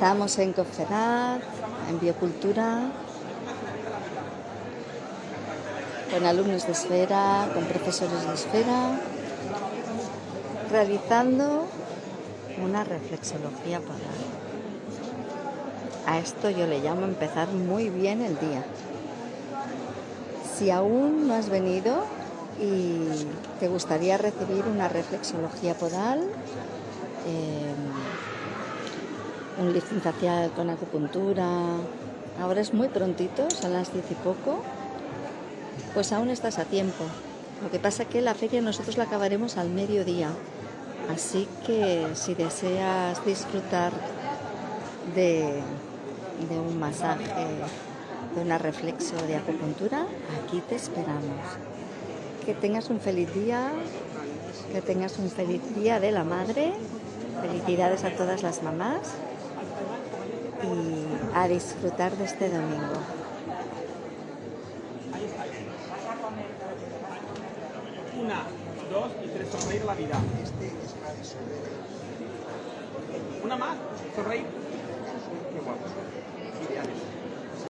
Estamos en Confedad, en Biocultura, con alumnos de esfera, con profesores de esfera, realizando una reflexología podal. A esto yo le llamo empezar muy bien el día. Si aún no has venido y te gustaría recibir una reflexología podal, eh, un lifting con acupuntura, ahora es muy prontito, son las diez y poco, pues aún estás a tiempo. Lo que pasa es que la feria nosotros la acabaremos al mediodía, así que si deseas disfrutar de, de un masaje, de una reflexo de acupuntura, aquí te esperamos. Que tengas un feliz día, que tengas un feliz día de la madre, felicidades a todas las mamás y a disfrutar de este domingo. Una, dos y tres, sonreír la vida. Una más, sonreír.